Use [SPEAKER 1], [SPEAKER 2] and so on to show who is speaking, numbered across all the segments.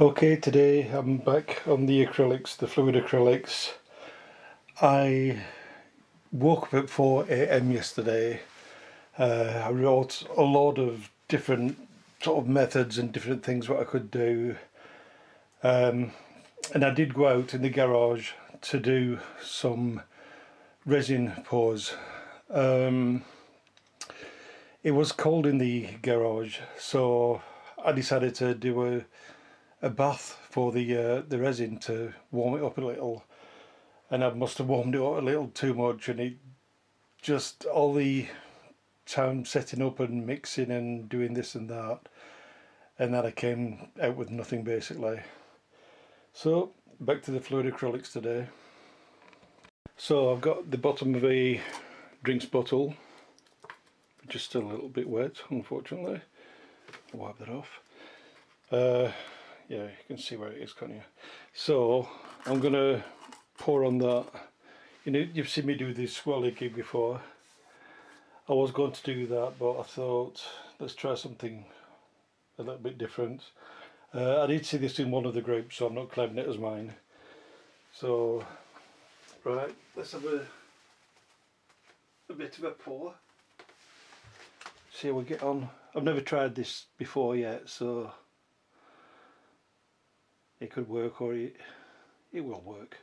[SPEAKER 1] Okay, today I'm back on the acrylics, the fluid acrylics. I woke up at 4am yesterday. Uh, I wrote a lot of different sort of methods and different things what I could do. Um, and I did go out in the garage to do some resin pours. Um, it was cold in the garage so I decided to do a a bath for the uh, the resin to warm it up a little. And I must have warmed it up a little too much and it just all the time setting up and mixing and doing this and that and then I came out with nothing basically. So back to the fluid acrylics today. So I've got the bottom of a drinks bottle just a little bit wet unfortunately. Wipe that off. Uh, yeah you can see where it is can't you? So I'm gonna pour on that. You know you've seen me do this swirly gig before. I was going to do that but I thought let's try something a little bit different. Uh, I did see this in one of the groups so I'm not claiming it as mine. So right let's have a a bit of a pour. See how we get on. I've never tried this before yet so it could work or it, it will work.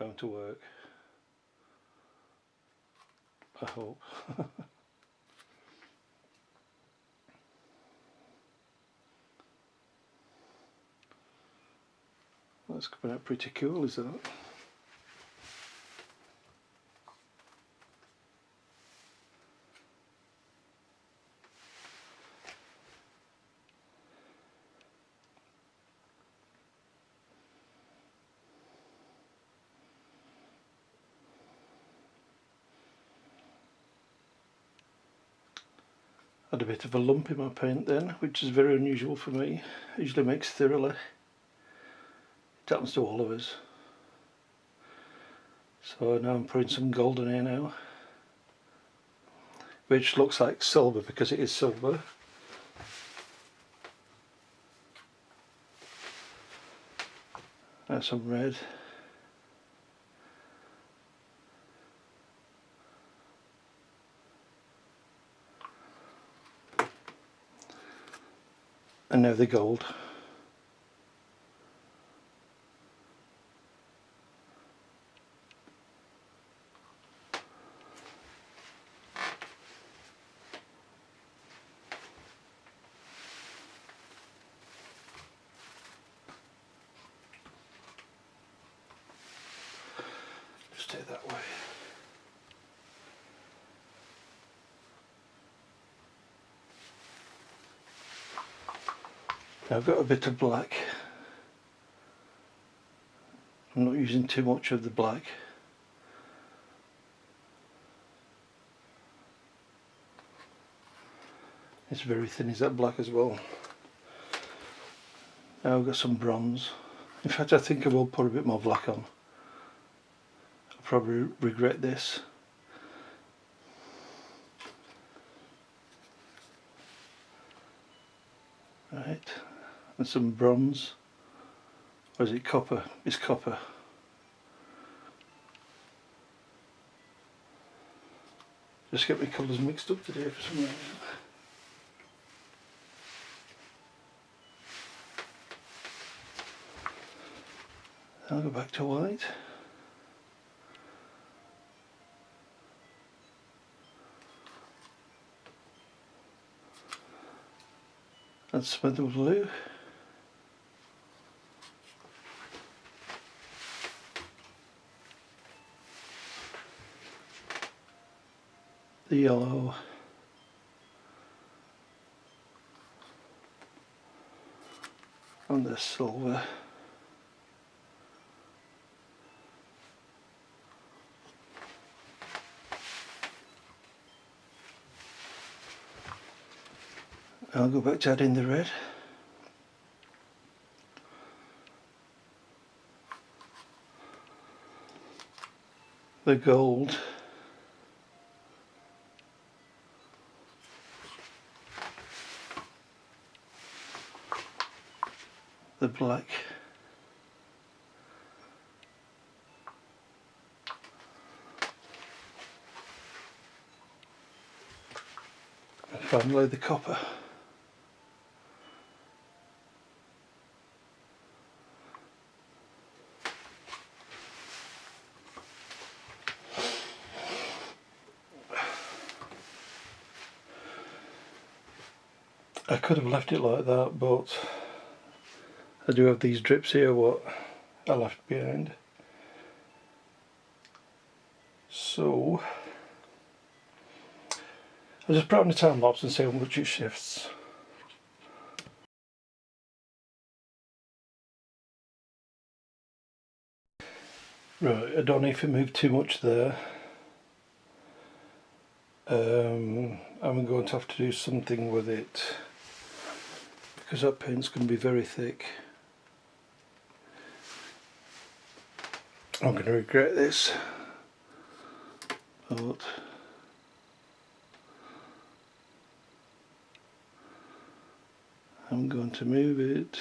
[SPEAKER 1] Bound to work. I hope. That's coming out pretty cool isn't it had a bit of a lump in my paint then which is very unusual for me. Usually makes thoroughly. It happens to all of us. So now I'm putting some gold in here now which looks like silver because it is silver. And some red and now the gold. Stay that way. I've got a bit of black. I'm not using too much of the black. It's very thin, is that black as well? Now I've got some bronze. In fact I think I will put a bit more black on. I'll probably regret this. Right and some bronze. Or is it copper? It's copper. Just get my colours mixed up today for some reason. I'll go back to white. And some the blue the yellow On the silver. I'll go back to adding the red. The gold the black. And finally the copper. I could have left it like that but I do have these drips here what I left behind. So I'll just put on the time lapse and see how much it shifts. Right I don't know if it moved too much there. Um, I'm going to have to do something with it because that paint's going to be very thick. I'm going to regret this. But I'm going to move it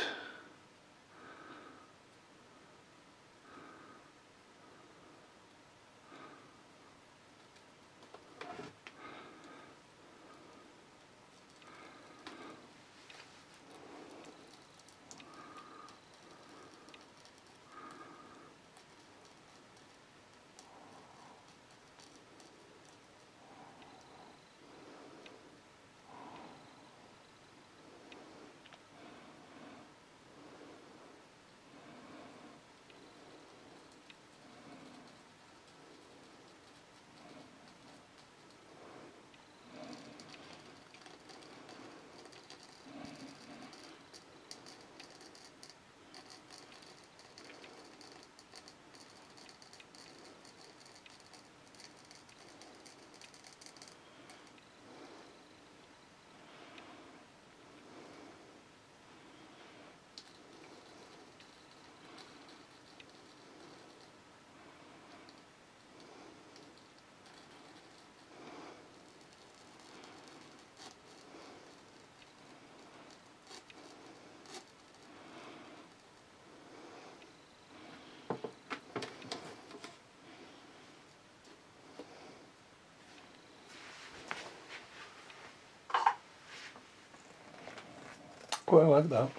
[SPEAKER 1] Quite like that.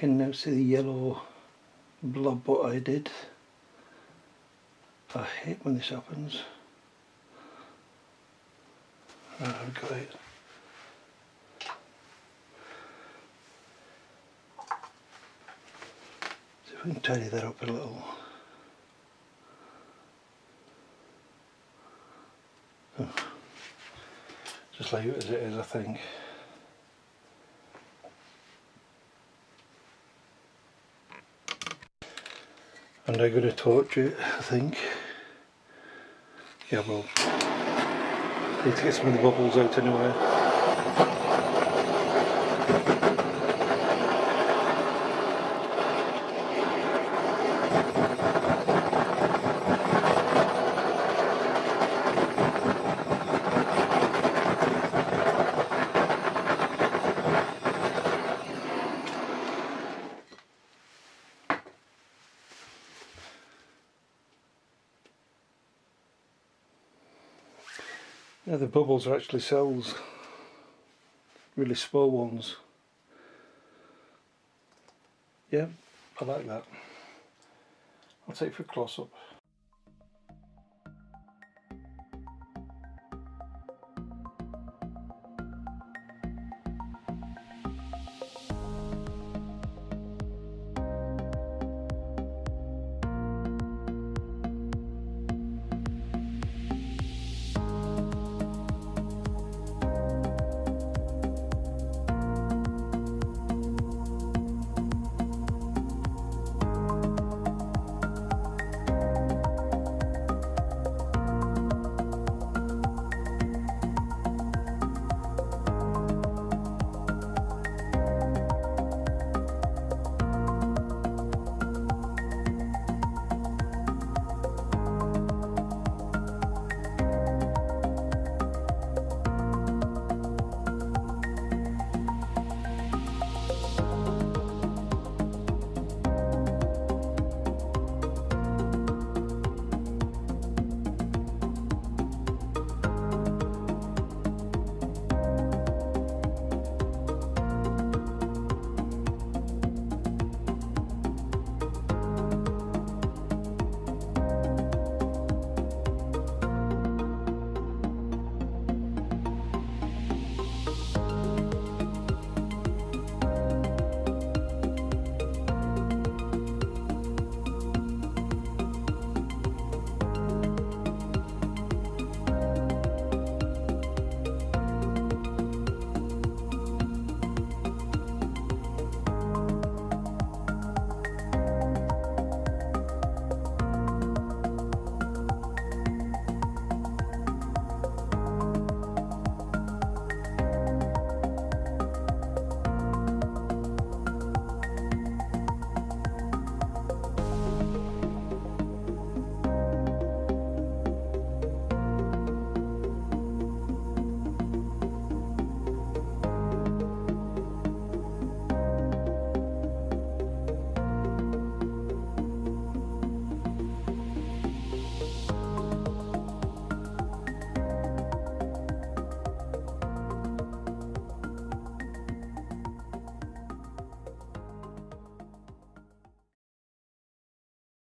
[SPEAKER 1] Can now see the yellow blob what I did. I hate when this happens. Right, I've got it. See if we can tidy that up a little. Just leave it as it is I think. And I'm going to torch it I think. Yeah well, need to get some of the bubbles out anyway. Yeah, the bubbles are actually cells, really small ones. Yeah, I like that. I'll take for close up.